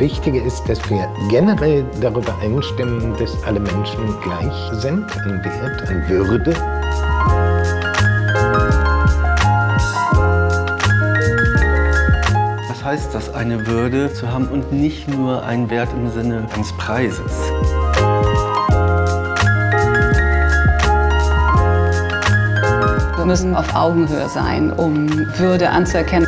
Wichtige ist, dass wir generell darüber einstimmen, dass alle Menschen gleich sind an Wert, an Würde. Was heißt das, eine Würde zu haben und nicht nur einen Wert im Sinne eines Preises? Wir müssen auf Augenhöhe sein, um Würde anzuerkennen.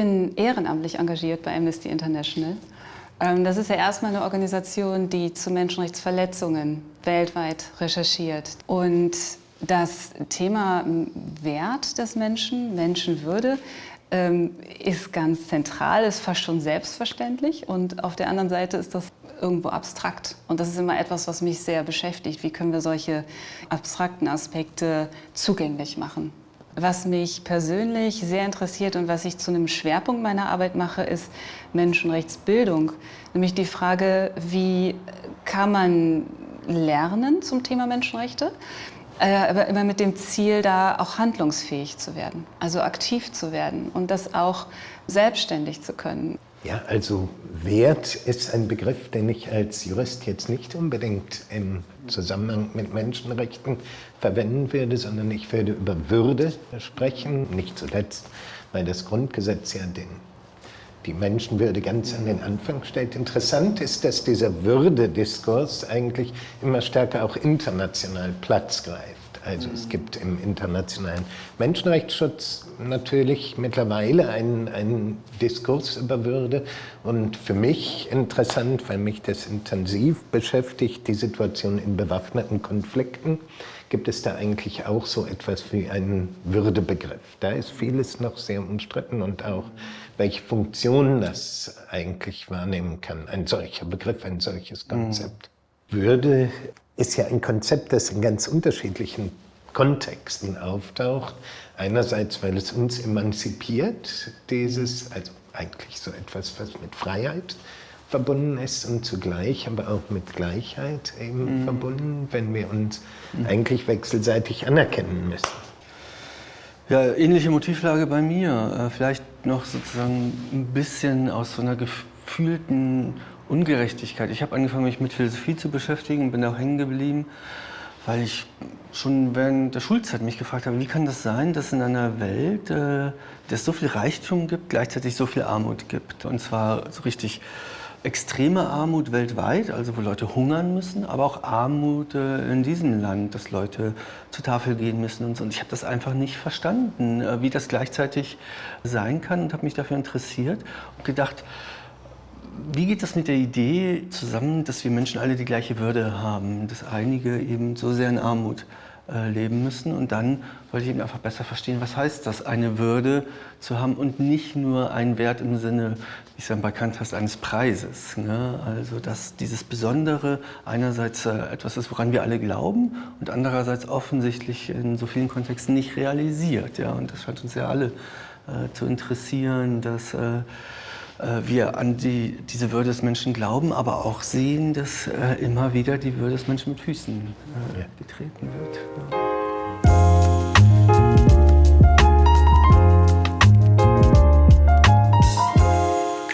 Bin ehrenamtlich engagiert bei Amnesty International. Ähm, das ist ja erstmal eine Organisation, die zu Menschenrechtsverletzungen weltweit recherchiert. Und das Thema Wert des Menschen, Menschenwürde, ähm, ist ganz zentral, ist fast schon selbstverständlich. Und auf der anderen Seite ist das irgendwo abstrakt. Und das ist immer etwas, was mich sehr beschäftigt. Wie können wir solche abstrakten Aspekte zugänglich machen? Was mich persönlich sehr interessiert und was ich zu einem Schwerpunkt meiner Arbeit mache, ist Menschenrechtsbildung. Nämlich die Frage, wie kann man lernen zum Thema Menschenrechte, äh, aber immer mit dem Ziel, da auch handlungsfähig zu werden, also aktiv zu werden und das auch selbstständig zu können. Ja, also Wert ist ein Begriff, den ich als Jurist jetzt nicht unbedingt im Zusammenhang mit Menschenrechten verwenden würde, sondern ich würde über Würde sprechen, nicht zuletzt, weil das Grundgesetz ja den, die Menschenwürde ganz an den Anfang stellt. Interessant ist, dass dieser Würdediskurs eigentlich immer stärker auch international Platz greift. Also es gibt im internationalen Menschenrechtsschutz natürlich mittlerweile einen, einen Diskurs über Würde und für mich interessant, weil mich das intensiv beschäftigt, die Situation in bewaffneten Konflikten, gibt es da eigentlich auch so etwas wie einen Würdebegriff. Da ist vieles noch sehr umstritten und auch welche Funktion das eigentlich wahrnehmen kann, ein solcher Begriff, ein solches Konzept. Mhm. Würde ist ja ein Konzept, das in ganz unterschiedlichen Kontexten auftaucht. Einerseits, weil es uns emanzipiert, dieses, also eigentlich so etwas, was mit Freiheit verbunden ist und zugleich aber auch mit Gleichheit eben mhm. verbunden, wenn wir uns mhm. eigentlich wechselseitig anerkennen müssen. Ja, ähnliche Motivlage bei mir. Äh, vielleicht noch sozusagen ein bisschen aus so einer gefühlten Ungerechtigkeit. Ich habe angefangen, mich mit Philosophie zu beschäftigen und bin auch hängen geblieben, weil ich schon während der Schulzeit mich gefragt habe, wie kann das sein, dass in einer Welt, äh, es so viel Reichtum gibt, gleichzeitig so viel Armut gibt. Und zwar so richtig extreme Armut weltweit, also wo Leute hungern müssen, aber auch Armut äh, in diesem Land, dass Leute zur Tafel gehen müssen und so. Und ich habe das einfach nicht verstanden, äh, wie das gleichzeitig sein kann und habe mich dafür interessiert und gedacht, wie geht das mit der Idee zusammen, dass wir Menschen alle die gleiche Würde haben, dass einige eben so sehr in Armut äh, leben müssen und dann wollte ich eben einfach besser verstehen, was heißt das, eine Würde zu haben und nicht nur einen Wert im Sinne, wie es dann bekannt hast, eines Preises. Ne? Also dass dieses Besondere einerseits äh, etwas ist, woran wir alle glauben und andererseits offensichtlich in so vielen Kontexten nicht realisiert. Ja? Und das scheint uns ja alle äh, zu interessieren, dass äh, wir an die, diese Würde des Menschen glauben, aber auch sehen, dass äh, immer wieder die Würde des Menschen mit Füßen äh, getreten wird.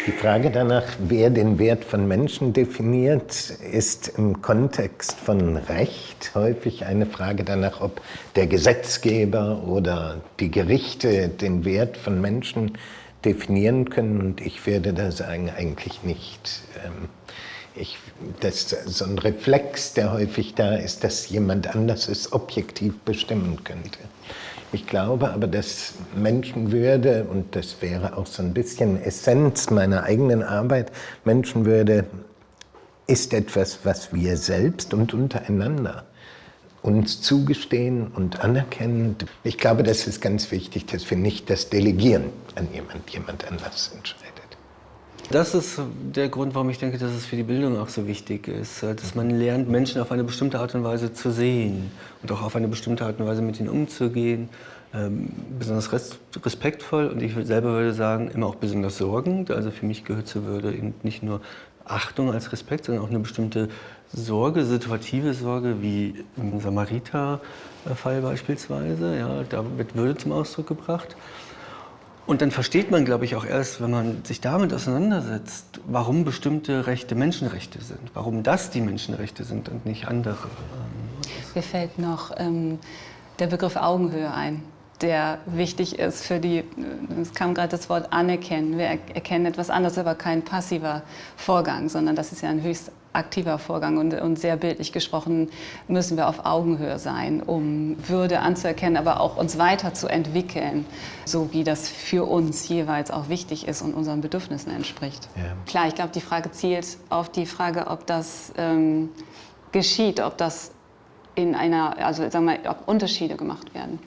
Die Frage danach, wer den Wert von Menschen definiert, ist im Kontext von Recht häufig eine Frage danach, ob der Gesetzgeber oder die Gerichte den Wert von Menschen definieren definieren können und ich werde da sagen, eigentlich nicht. Ähm, ich, das, so ein Reflex, der häufig da ist, dass jemand anders es objektiv bestimmen könnte. Ich glaube aber, dass Menschenwürde, und das wäre auch so ein bisschen Essenz meiner eigenen Arbeit, Menschenwürde ist etwas, was wir selbst und untereinander uns zugestehen und anerkennen. Ich glaube, das ist ganz wichtig, dass wir nicht das Delegieren an jemand, jemand anders entscheidet. Das ist der Grund, warum ich denke, dass es für die Bildung auch so wichtig ist, dass man lernt, Menschen auf eine bestimmte Art und Weise zu sehen und auch auf eine bestimmte Art und Weise mit ihnen umzugehen, ähm, besonders respektvoll und ich selber würde sagen, immer auch besonders sorgend. Also für mich gehört zur Würde eben nicht nur Achtung als Respekt, sondern auch eine bestimmte Sorge, situative Sorge, wie im Samariter-Fall beispielsweise. Ja, da wird Würde zum Ausdruck gebracht. Und dann versteht man, glaube ich, auch erst, wenn man sich damit auseinandersetzt, warum bestimmte Rechte Menschenrechte sind, warum das die Menschenrechte sind und nicht andere. Mir fällt noch ähm, der Begriff Augenhöhe ein der wichtig ist für die, es kam gerade das Wort anerkennen. Wir erkennen etwas anderes, aber kein passiver Vorgang, sondern das ist ja ein höchst aktiver Vorgang und, und, sehr bildlich gesprochen müssen wir auf Augenhöhe sein, um Würde anzuerkennen, aber auch uns weiterzuentwickeln, so wie das für uns jeweils auch wichtig ist und unseren Bedürfnissen entspricht. Ja. Klar, ich glaube, die Frage zielt auf die Frage, ob das ähm, geschieht, ob das in einer, also sagen wir, ob Unterschiede gemacht werden.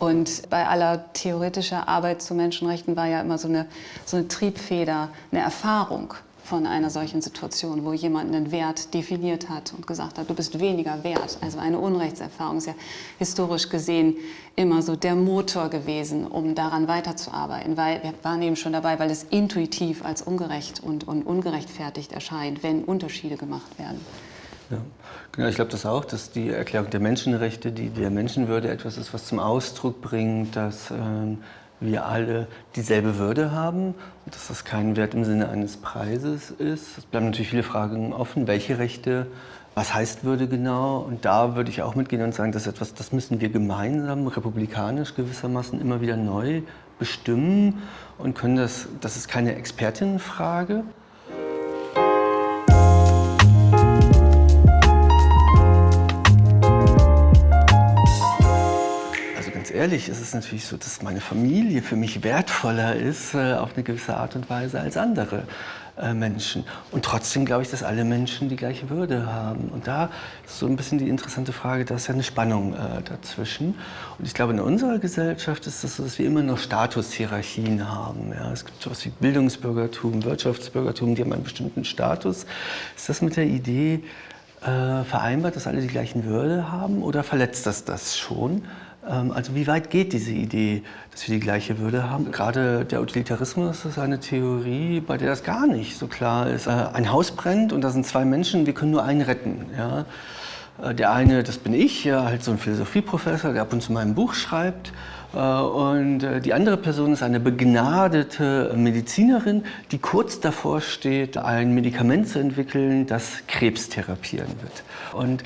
Und bei aller theoretischer Arbeit zu Menschenrechten war ja immer so eine, so eine Triebfeder, eine Erfahrung von einer solchen Situation, wo jemand einen Wert definiert hat und gesagt hat, du bist weniger wert. Also eine Unrechtserfahrung ist ja historisch gesehen immer so der Motor gewesen, um daran weiterzuarbeiten. Weil wir waren eben schon dabei, weil es intuitiv als ungerecht und, und ungerechtfertigt erscheint, wenn Unterschiede gemacht werden. Ja. Genau, ich glaube das auch, dass die Erklärung der Menschenrechte, die der Menschenwürde etwas ist, was zum Ausdruck bringt, dass ähm, wir alle dieselbe Würde haben und dass das kein Wert im Sinne eines Preises ist. Es bleiben natürlich viele Fragen offen, welche Rechte, was heißt Würde genau? Und da würde ich auch mitgehen und sagen, das ist etwas, das müssen wir gemeinsam, republikanisch gewissermaßen immer wieder neu bestimmen und können das, das ist keine Expertinnenfrage, ehrlich ist es natürlich so, dass meine Familie für mich wertvoller ist äh, auf eine gewisse Art und Weise als andere äh, Menschen. Und trotzdem glaube ich, dass alle Menschen die gleiche Würde haben. Und da ist so ein bisschen die interessante Frage, da ist ja eine Spannung äh, dazwischen. Und ich glaube, in unserer Gesellschaft ist es so, dass wir immer noch Statushierarchien haben. Ja, es gibt sowas wie Bildungsbürgertum, Wirtschaftsbürgertum, die haben einen bestimmten Status. Ist das mit der Idee äh, vereinbart, dass alle die gleichen Würde haben oder verletzt das das schon? Ähm, also wie weit geht diese Idee, dass wir die gleiche Würde haben? Gerade der Utilitarismus ist eine Theorie, bei der das gar nicht so klar ist. Äh, ein Haus brennt und da sind zwei Menschen, wir können nur einen retten. Ja? Äh, der eine, das bin ich, ja, halt so ein Philosophieprofessor, der ab und zu mein Buch schreibt. Äh, und die andere Person ist eine begnadete Medizinerin, die kurz davor steht, ein Medikament zu entwickeln, das Krebs therapieren wird. Und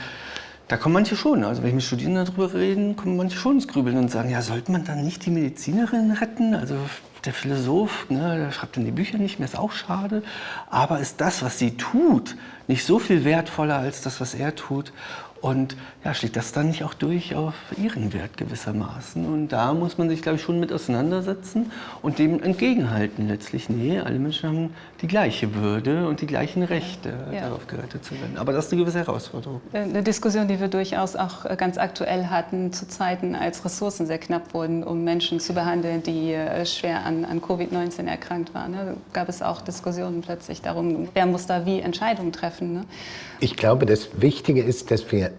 da kommen manche schon, also wenn ich mit Studierenden darüber rede, kommen manche schon ins Grübeln und sagen, ja, sollte man dann nicht die Medizinerin retten? Also der Philosoph, ne, der schreibt dann die Bücher nicht mehr, ist auch schade. Aber ist das, was sie tut, nicht so viel wertvoller als das, was er tut? Und ja, schlägt das dann nicht auch durch auf ihren Wert gewissermaßen? Und da muss man sich, glaube ich, schon mit auseinandersetzen und dem entgegenhalten letztlich. Nee, alle Menschen haben die gleiche Würde und die gleichen Rechte, ja. darauf gerettet zu werden. Aber das ist eine gewisse Herausforderung. Äh, eine Diskussion, die wir durchaus auch äh, ganz aktuell hatten, zu Zeiten, als Ressourcen sehr knapp wurden, um Menschen zu behandeln, die äh, schwer an, an Covid-19 erkrankt waren. Da gab es auch Diskussionen plötzlich darum, wer muss da wie Entscheidungen treffen. Ne? Ich glaube, das Wichtige ist, dass wir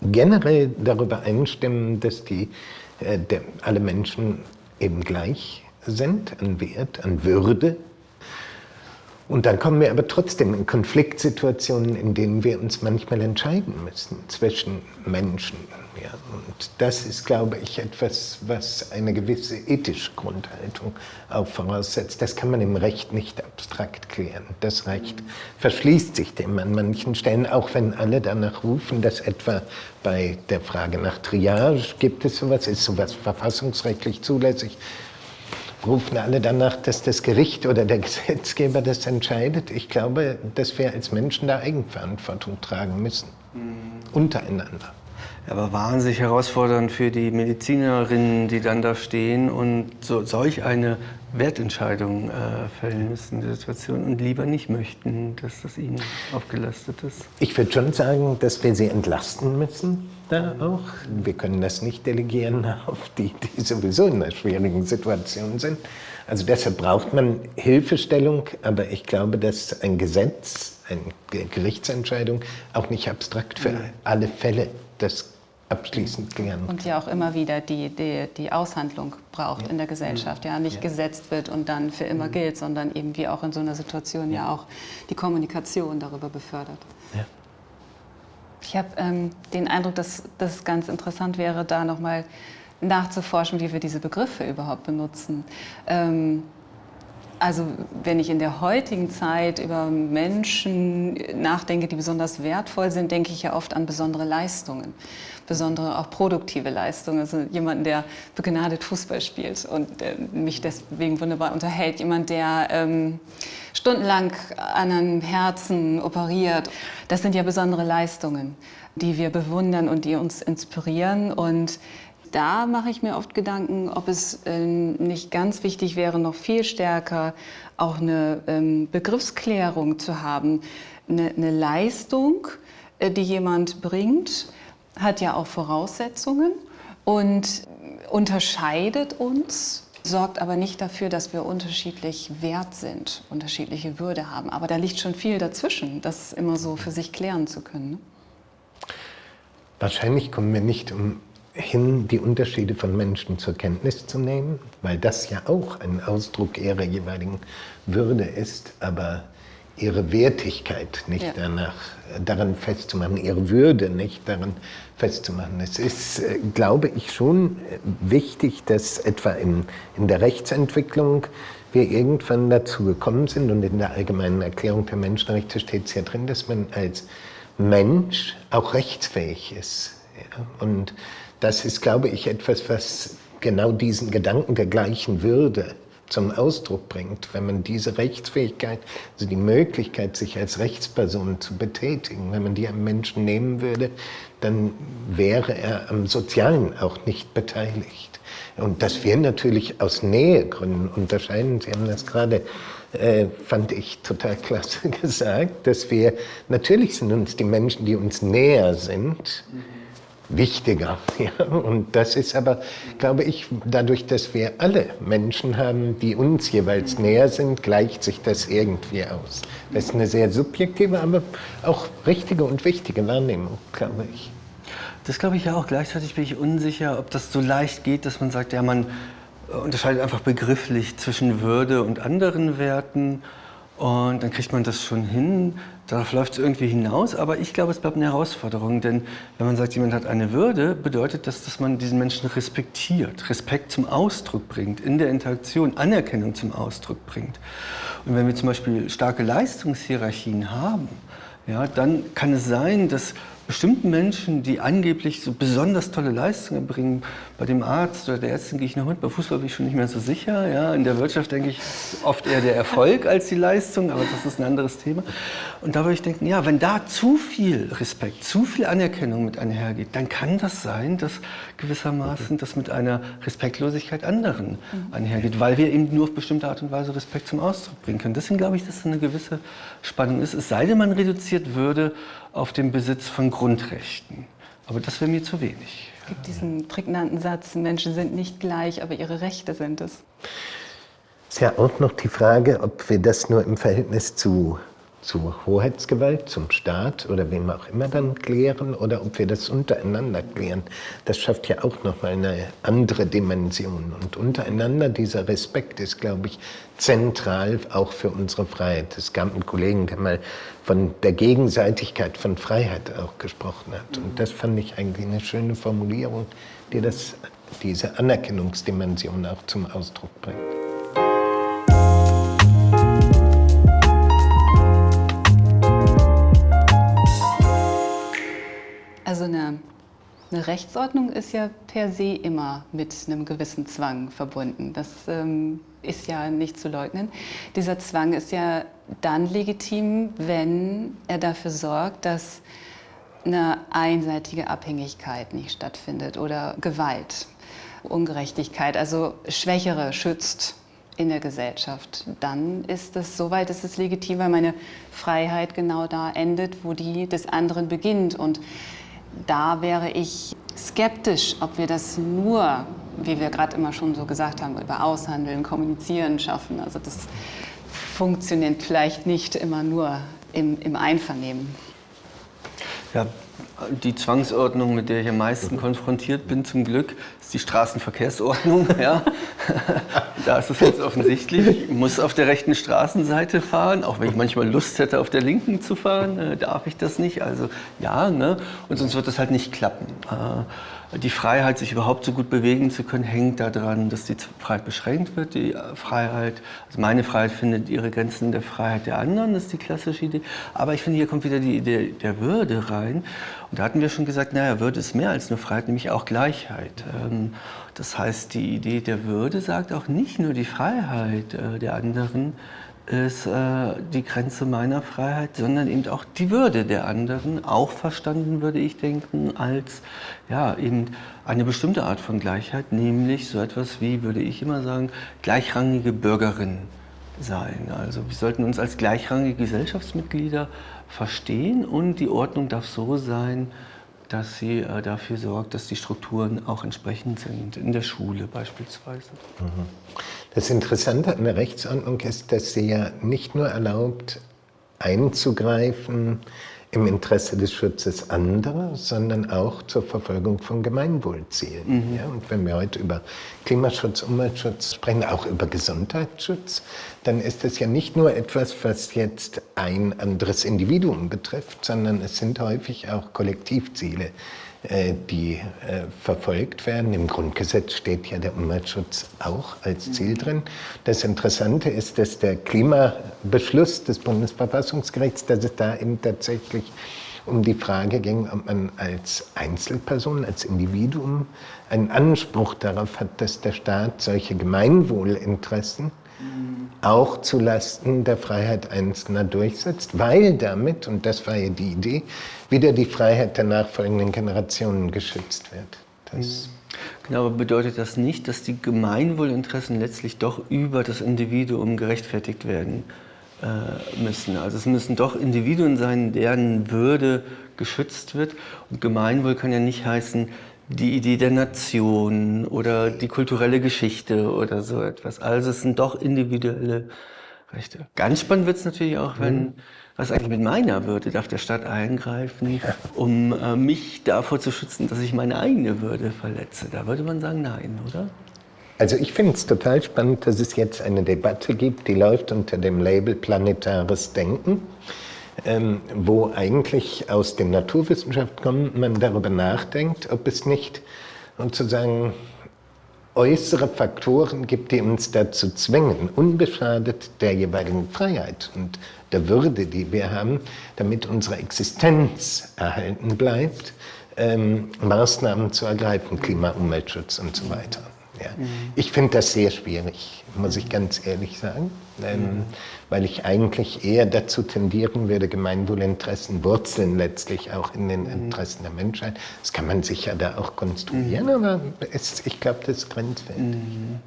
generell darüber einstimmen, dass die, äh, der, alle Menschen eben gleich sind an Wert, an Würde. Und dann kommen wir aber trotzdem in Konfliktsituationen, in denen wir uns manchmal entscheiden müssen zwischen Menschen, ja, und das ist, glaube ich, etwas, was eine gewisse ethische Grundhaltung auch voraussetzt. Das kann man im Recht nicht abstrakt klären. Das Recht verschließt sich dem an manchen Stellen, auch wenn alle danach rufen, dass etwa bei der Frage nach Triage gibt es sowas, ist sowas verfassungsrechtlich zulässig, rufen alle danach, dass das Gericht oder der Gesetzgeber das entscheidet. Ich glaube, dass wir als Menschen da Eigenverantwortung tragen müssen, mhm. untereinander aber wahnsinnig herausfordernd für die Medizinerinnen, die dann da stehen und so, solch eine Wertentscheidung äh, fällen müssen in der Situation und lieber nicht möchten, dass das ihnen aufgelastet ist. Ich würde schon sagen, dass wir sie entlasten müssen da auch. Wir können das nicht delegieren auf die, die sowieso in einer schwierigen Situation sind. Also deshalb braucht man Hilfestellung, aber ich glaube, dass ein Gesetz, eine Gerichtsentscheidung auch nicht abstrakt für alle Fälle das abschließend klären. Und ja auch immer wieder die, die, die Aushandlung braucht ja. in der Gesellschaft. Ja, nicht ja. gesetzt wird und dann für immer mhm. gilt, sondern eben wie auch in so einer Situation ja, ja auch die Kommunikation darüber befördert. Ich habe ähm, den Eindruck, dass das ganz interessant wäre, da nochmal nachzuforschen, wie wir diese Begriffe überhaupt benutzen. Ähm, also wenn ich in der heutigen Zeit über Menschen nachdenke, die besonders wertvoll sind, denke ich ja oft an besondere Leistungen, besondere auch produktive Leistungen. Also jemand, der begnadet Fußball spielt und äh, mich deswegen wunderbar unterhält. Jemand, der ähm, stundenlang an einem Herzen operiert. Das sind ja besondere Leistungen, die wir bewundern und die uns inspirieren. Und da mache ich mir oft Gedanken, ob es ähm, nicht ganz wichtig wäre, noch viel stärker auch eine ähm, Begriffsklärung zu haben. Eine, Leistung, äh, die jemand bringt, hat ja auch Voraussetzungen und unterscheidet uns, sorgt aber nicht dafür, dass wir unterschiedlich wert sind, unterschiedliche Würde haben. Aber da liegt schon viel dazwischen, das immer so für sich klären zu können. Ne? Wahrscheinlich kommen wir nicht um hin, die Unterschiede von Menschen zur Kenntnis zu nehmen, weil das ja auch ein Ausdruck ihrer jeweiligen Würde ist, aber ihre Wertigkeit nicht ja. danach, daran festzumachen, ihre Würde nicht daran festzumachen. Es ist, äh, glaube ich, schon wichtig, dass etwa in, in der Rechtsentwicklung wir irgendwann dazu gekommen sind und in der allgemeinen Erklärung der Menschenrechte steht es ja drin, dass man als Mensch auch rechtsfähig ist. Ja? Und das ist, glaube ich, etwas, was genau diesen Gedanken der gleichen Würde zum Ausdruck bringt, wenn man diese Rechtsfähigkeit, also die Möglichkeit, sich als Rechtsperson zu betätigen, wenn man die einem Menschen nehmen würde, dann wäre er am Sozialen auch nicht beteiligt. Und dass wir natürlich aus Nähegründen unterscheiden, Sie haben das gerade, äh, fand ich total klasse gesagt, dass wir, natürlich sind uns die Menschen, die uns näher sind, mhm wichtiger. Ja? Und das ist aber, glaube ich, dadurch, dass wir alle Menschen haben, die uns jeweils näher sind, gleicht sich das irgendwie aus. Das ist eine sehr subjektive, aber auch richtige und wichtige Wahrnehmung, glaube ich. Das glaube ich ja auch. Gleichzeitig bin ich unsicher, ob das so leicht geht, dass man sagt, ja, man unterscheidet einfach begrifflich zwischen Würde und anderen Werten und dann kriegt man das schon hin. Darauf läuft es irgendwie hinaus, aber ich glaube, es bleibt eine Herausforderung, denn wenn man sagt, jemand hat eine Würde, bedeutet das, dass man diesen Menschen respektiert, Respekt zum Ausdruck bringt, in der Interaktion Anerkennung zum Ausdruck bringt. Und wenn wir zum Beispiel starke Leistungshierarchien haben, ja, dann kann es sein, dass bestimmten Menschen, die angeblich so besonders tolle Leistungen bringen, bei dem Arzt oder der Ärztin gehe ich noch mit, bei Fußball bin ich schon nicht mehr so sicher. Ja. In der Wirtschaft denke ich oft eher der Erfolg als die Leistung, aber das ist ein anderes Thema. Und da würde ich denken, ja, wenn da zu viel Respekt, zu viel Anerkennung mit einhergeht, dann kann das sein, dass gewissermaßen das mit einer Respektlosigkeit anderen mhm. einhergeht, weil wir eben nur auf bestimmte Art und Weise Respekt zum Ausdruck bringen können. Deswegen glaube ich, dass das eine gewisse Spannung ist, es sei denn, man reduziert Würde auf den Besitz von Grundrechten. Aber das wäre mir zu wenig. Es gibt diesen prägnanten Satz, Menschen sind nicht gleich, aber ihre Rechte sind es. Es ist ja auch noch die Frage, ob wir das nur im Verhältnis zu zu Hoheitsgewalt, zum Staat oder wem auch immer dann klären oder ob wir das untereinander klären. Das schafft ja auch nochmal eine andere Dimension. Und untereinander dieser Respekt ist, glaube ich, zentral auch für unsere Freiheit. Es gab einen Kollegen, der mal von der Gegenseitigkeit von Freiheit auch gesprochen hat. Und das fand ich eigentlich eine schöne Formulierung, die das, diese Anerkennungsdimension auch zum Ausdruck bringt. Eine, Rechtsordnung ist ja per se immer mit einem gewissen Zwang verbunden. Das ähm, ist ja nicht zu leugnen. Dieser Zwang ist ja dann legitim, wenn er dafür sorgt, dass eine einseitige Abhängigkeit nicht stattfindet oder Gewalt, Ungerechtigkeit, also Schwächere schützt in der Gesellschaft. Dann ist es soweit, ist es legitim, weil meine Freiheit genau da endet, wo die des anderen beginnt. Und da wäre ich skeptisch, ob wir das nur, wie wir gerade immer schon so gesagt haben, über Aushandeln, Kommunizieren schaffen. Also das funktioniert vielleicht nicht immer nur im, im Einvernehmen. Ja, die Zwangsordnung, mit der ich am meisten konfrontiert bin, zum Glück, ist die Straßenverkehrsordnung. Ja. da ist es jetzt offensichtlich. Ich muss auf der rechten Straßenseite fahren, auch wenn ich manchmal Lust hätte, auf der linken zu fahren, äh, darf ich das nicht. Also ja, ne? und sonst wird das halt nicht klappen. Äh, die Freiheit, sich überhaupt so gut bewegen zu können, hängt daran, dass die Freiheit beschränkt wird. Die Freiheit, also meine Freiheit findet ihre Grenzen in der Freiheit der anderen, das ist die klassische Idee. Aber ich finde, hier kommt wieder die Idee der Würde rein. Und da hatten wir schon gesagt, naja, Würde ist mehr als nur Freiheit, nämlich auch Gleichheit. Ähm, das heißt, die Idee der Würde sagt auch nicht nur die Freiheit äh, der anderen, ist äh, die Grenze meiner Freiheit, sondern eben auch die Würde der anderen, auch verstanden, würde ich denken, als ja, eben eine bestimmte Art von Gleichheit, nämlich so etwas wie, würde ich immer sagen, gleichrangige Bürgerin sein. Also wir sollten uns als gleichrangige Gesellschaftsmitglieder verstehen und die Ordnung darf so sein, dass sie äh, dafür sorgt, dass die Strukturen auch entsprechend sind, in der Schule beispielsweise. Mhm. Das Interessante an der Rechtsordnung ist, dass sie ja nicht nur erlaubt, einzugreifen im Interesse des Schutzes anderer, sondern auch zur Verfolgung von Gemeinwohlzielen. Mhm. Ja, und wenn wir heute über Klimaschutz, Umweltschutz sprechen, auch über Gesundheitsschutz, dann ist es ja nicht nur etwas, was jetzt ein anderes Individuum betrifft, sondern es sind häufig auch Kollektivziele, die äh, verfolgt werden. Im Grundgesetz steht ja der Umweltschutz auch als Ziel drin. Das Interessante ist, dass der Klimabeschluss des Bundesverfassungsgerichts, dass es da eben tatsächlich um die Frage ging, ob man als Einzelperson, als Individuum einen Anspruch darauf hat, dass der Staat solche Gemeinwohlinteressen auch zulasten der Freiheit Einzelner durchsetzt, weil damit, und das war ja die Idee, wieder die Freiheit der nachfolgenden Generationen geschützt wird. Das genau, aber bedeutet das nicht, dass die Gemeinwohlinteressen letztlich doch über das Individuum gerechtfertigt werden äh, müssen? Also es müssen doch Individuen sein, deren Würde geschützt wird. Und Gemeinwohl kann ja nicht heißen, die Idee der Nation oder die kulturelle Geschichte oder so etwas. Also es sind doch individuelle Rechte. Ganz spannend wird es natürlich auch, wenn, mhm. was eigentlich mit meiner Würde, darf der Staat eingreifen, um äh, mich davor zu schützen, dass ich meine eigene Würde verletze. Da würde man sagen, nein, oder? Also ich finde es total spannend, dass es jetzt eine Debatte gibt, die läuft unter dem Label Planetares Denken ähm, wo eigentlich aus den Naturwissenschaften kommt, man darüber nachdenkt, ob es nicht sozusagen äußere Faktoren gibt, die uns dazu zwingen, unbeschadet der jeweiligen Freiheit und der Würde, die wir haben, damit unsere Existenz erhalten bleibt, ähm, Maßnahmen zu ergreifen, Klima, Umweltschutz und so weiter. Ja. Mhm. Ich finde das sehr schwierig, muss ich ganz ehrlich sagen, ähm, mhm. Weil ich eigentlich eher dazu tendieren würde, Gemeinwohlinteressen wurzeln letztlich auch in den mhm. Interessen der Menschheit. Das kann man sicher da auch konstruieren, mhm. aber es, ich glaube, das ist grenzwertig. Mhm.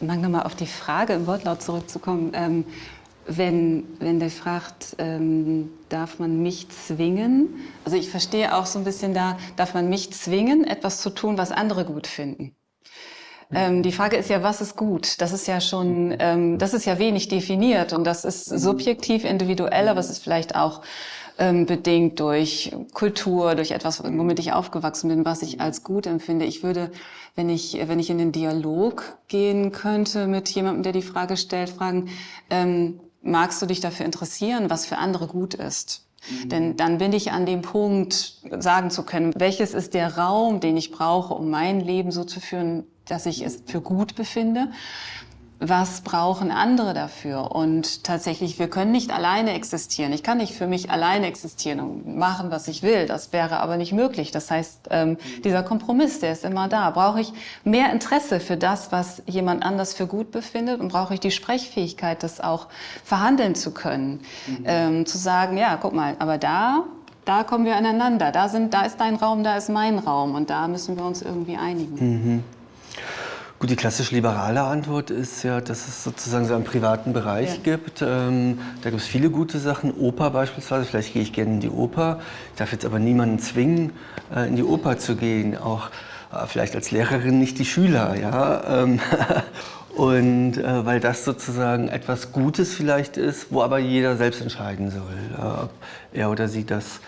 Um nochmal auf die Frage im Wortlaut zurückzukommen. Ähm, wenn, wenn der fragt, ähm, darf man mich zwingen? Also ich verstehe auch so ein bisschen da, darf man mich zwingen, etwas zu tun, was andere gut finden? Ähm, die Frage ist ja, was ist gut? Das ist ja schon, ähm, das ist ja wenig definiert und das ist subjektiv, individuell, aber es ist vielleicht auch ähm, bedingt durch Kultur, durch etwas, womit ich aufgewachsen bin, was ich als gut empfinde. Ich würde, wenn ich, wenn ich in den Dialog gehen könnte mit jemandem, der die Frage stellt, fragen, ähm, magst du dich dafür interessieren, was für andere gut ist? Mhm. Denn dann bin ich an dem Punkt, sagen zu können, welches ist der Raum, den ich brauche, um mein Leben so zu führen, dass ich es für gut befinde. Was brauchen andere dafür? Und tatsächlich, wir können nicht alleine existieren. Ich kann nicht für mich alleine existieren und machen, was ich will. Das wäre aber nicht möglich. Das heißt, ähm, dieser Kompromiss, der ist immer da. Brauche ich mehr Interesse für das, was jemand anders für gut befindet? Und brauche ich die Sprechfähigkeit, das auch verhandeln zu können? Mhm. Ähm, zu sagen, ja, guck mal, aber da da kommen wir aneinander. Da, sind, da ist dein Raum, da ist mein Raum. Und da müssen wir uns irgendwie einigen. Mhm. Gut, die klassisch liberale Antwort ist ja, dass es sozusagen so einen privaten Bereich ja. gibt. Ähm, da gibt es viele gute Sachen. Oper beispielsweise, vielleicht gehe ich gerne in die Oper. Ich darf jetzt aber niemanden zwingen, äh, in die Oper zu gehen. Auch äh, vielleicht als Lehrerin nicht die Schüler. Ja? Ähm, und äh, weil das sozusagen etwas Gutes vielleicht ist, wo aber jeder selbst entscheiden soll, ob er oder sie das äh,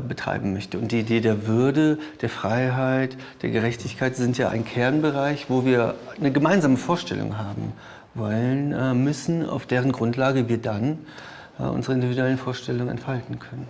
betreiben möchte. Und die Idee der Würde, der Freiheit, der Gerechtigkeit sind ja ein Kernbereich, wo wir eine gemeinsame Vorstellung haben wollen, äh, müssen, auf deren Grundlage wir dann äh, unsere individuellen Vorstellungen entfalten können.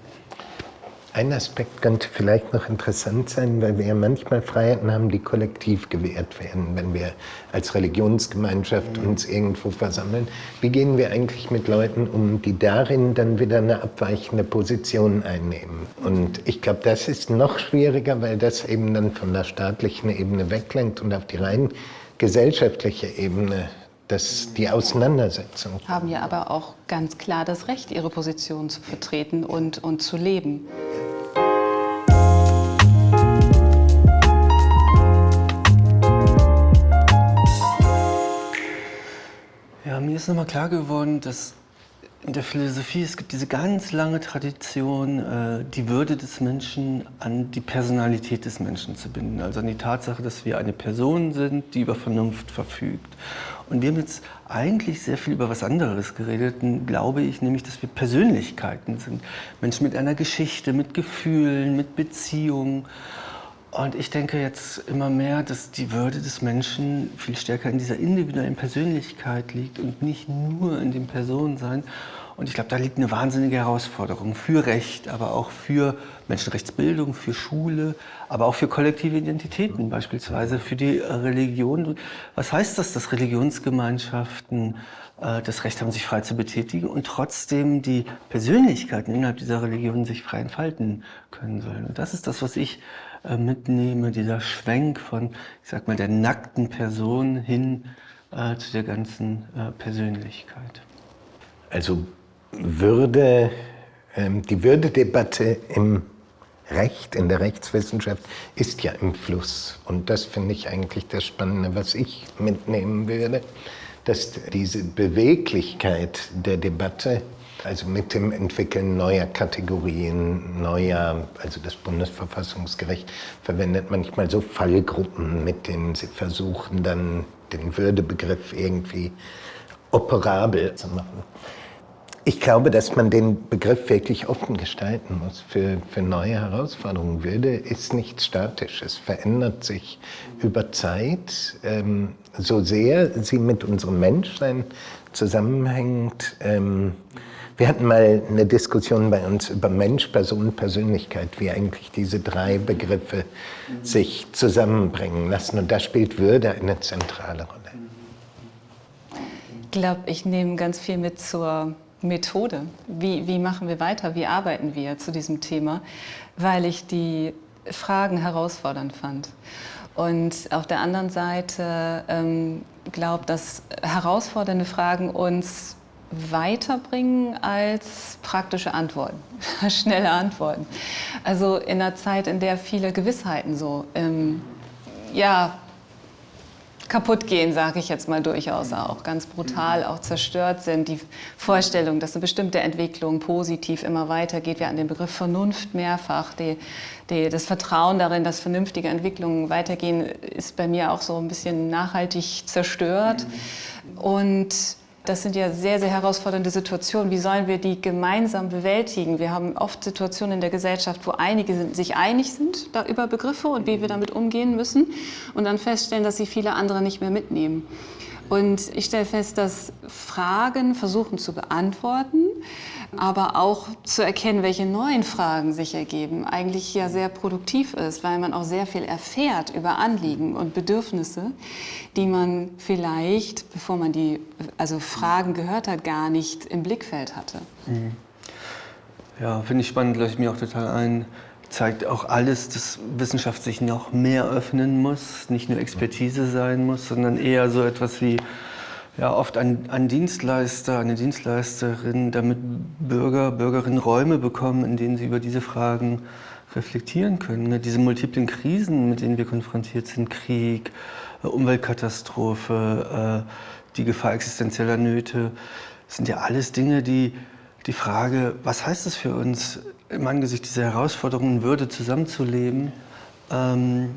Ein Aspekt könnte vielleicht noch interessant sein, weil wir ja manchmal Freiheiten haben, die kollektiv gewährt werden, wenn wir als Religionsgemeinschaft mhm. uns irgendwo versammeln. Wie gehen wir eigentlich mit Leuten um, die darin dann wieder eine abweichende Position einnehmen? Und ich glaube, das ist noch schwieriger, weil das eben dann von der staatlichen Ebene weglenkt und auf die rein gesellschaftliche Ebene das, die Auseinandersetzung. Haben ja aber auch ganz klar das Recht, ihre Position zu vertreten und, und zu leben. Ja, mir ist nochmal klar geworden, dass in der Philosophie, es gibt diese ganz lange Tradition, äh, die Würde des Menschen an die Personalität des Menschen zu binden. Also an die Tatsache, dass wir eine Person sind, die über Vernunft verfügt. Und wir haben jetzt eigentlich sehr viel über was anderes geredet, glaube ich, nämlich, dass wir Persönlichkeiten sind. Menschen mit einer Geschichte, mit Gefühlen, mit Beziehungen. Und ich denke jetzt immer mehr, dass die Würde des Menschen viel stärker in dieser individuellen Persönlichkeit liegt und nicht nur in dem Personensein. Und ich glaube, da liegt eine wahnsinnige Herausforderung für Recht, aber auch für Menschenrechtsbildung, für Schule, aber auch für kollektive Identitäten, beispielsweise für die Religion. Was heißt das, dass Religionsgemeinschaften äh, das Recht haben, sich frei zu betätigen und trotzdem die Persönlichkeiten innerhalb dieser Religion sich frei entfalten können sollen? Und das ist das, was ich äh, mitnehme, dieser Schwenk von, ich sag mal, der nackten Person hin äh, zu der ganzen äh, Persönlichkeit. Also würde, ähm, die Würdedebatte im Recht, in der Rechtswissenschaft, ist ja im Fluss. Und das finde ich eigentlich das Spannende, was ich mitnehmen würde, dass diese Beweglichkeit der Debatte, also mit dem Entwickeln neuer Kategorien, neuer, also das Bundesverfassungsgericht verwendet manchmal so Fallgruppen, mit denen sie versuchen, dann den Würdebegriff irgendwie operabel zu machen. Ich glaube, dass man den Begriff wirklich offen gestalten muss für, für neue Herausforderungen. Würde ist nicht statisch, es verändert sich über Zeit. Ähm, so sehr sie mit unserem Menschsein zusammenhängt. Ähm, wir hatten mal eine Diskussion bei uns über Mensch, Person, Persönlichkeit, wie eigentlich diese drei Begriffe sich zusammenbringen lassen. Und da spielt Würde eine zentrale Rolle. Ich glaube, ich nehme ganz viel mit zur Methode. Wie, wie machen wir weiter? Wie arbeiten wir zu diesem Thema? Weil ich die Fragen herausfordernd fand. Und auf der anderen Seite ähm, glaube, dass herausfordernde Fragen uns weiterbringen als praktische Antworten, schnelle Antworten. Also in einer Zeit, in der viele Gewissheiten so ähm, ja, kaputt gehen, sage ich jetzt mal durchaus auch, ganz brutal auch zerstört sind. Die Vorstellung, dass eine bestimmte Entwicklung positiv immer weitergeht, wir an den Begriff Vernunft mehrfach, die, die, das Vertrauen darin, dass vernünftige Entwicklungen weitergehen, ist bei mir auch so ein bisschen nachhaltig zerstört. Und das sind ja sehr, sehr herausfordernde Situationen. Wie sollen wir die gemeinsam bewältigen? Wir haben oft Situationen in der Gesellschaft, wo einige sich einig sind über Begriffe und wie wir damit umgehen müssen und dann feststellen, dass sie viele andere nicht mehr mitnehmen. Und ich stelle fest, dass Fragen versuchen zu beantworten, aber auch zu erkennen, welche neuen Fragen sich ergeben, eigentlich ja sehr produktiv ist, weil man auch sehr viel erfährt über Anliegen und Bedürfnisse, die man vielleicht, bevor man die also Fragen gehört hat, gar nicht im Blickfeld hatte. Mhm. Ja, finde ich spannend, leuchtet mir auch total ein zeigt auch alles, dass Wissenschaft sich noch mehr öffnen muss, nicht nur Expertise sein muss, sondern eher so etwas wie ja, oft ein, ein Dienstleister, eine Dienstleisterin, damit Bürger, Bürgerinnen Räume bekommen, in denen sie über diese Fragen reflektieren können. Ne? Diese multiplen Krisen, mit denen wir konfrontiert sind, Krieg, äh, Umweltkatastrophe, äh, die Gefahr existenzieller Nöte, sind ja alles Dinge, die die Frage, was heißt es für uns, im Angesicht dieser Herausforderungen Würde zusammenzuleben, ähm,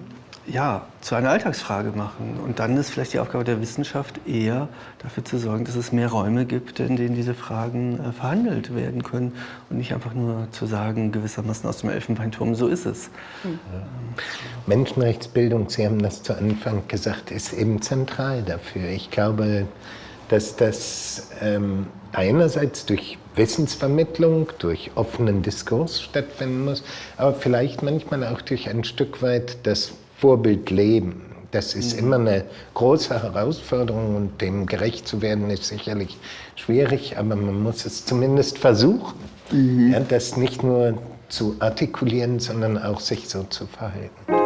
ja, zu einer Alltagsfrage machen. Und dann ist vielleicht die Aufgabe der Wissenschaft eher dafür zu sorgen, dass es mehr Räume gibt, in denen diese Fragen äh, verhandelt werden können und nicht einfach nur zu sagen, gewissermaßen aus dem Elfenbeinturm, so ist es. Mhm. Menschenrechtsbildung, Sie haben das zu Anfang gesagt, ist eben zentral dafür. Ich glaube, dass das ähm, einerseits durch Wissensvermittlung, durch offenen Diskurs stattfinden muss, aber vielleicht manchmal auch durch ein Stück weit das Vorbildleben. Das ist mhm. immer eine große Herausforderung und dem gerecht zu werden ist sicherlich schwierig, aber man muss es zumindest versuchen, mhm. ja, das nicht nur zu artikulieren, sondern auch sich so zu verhalten.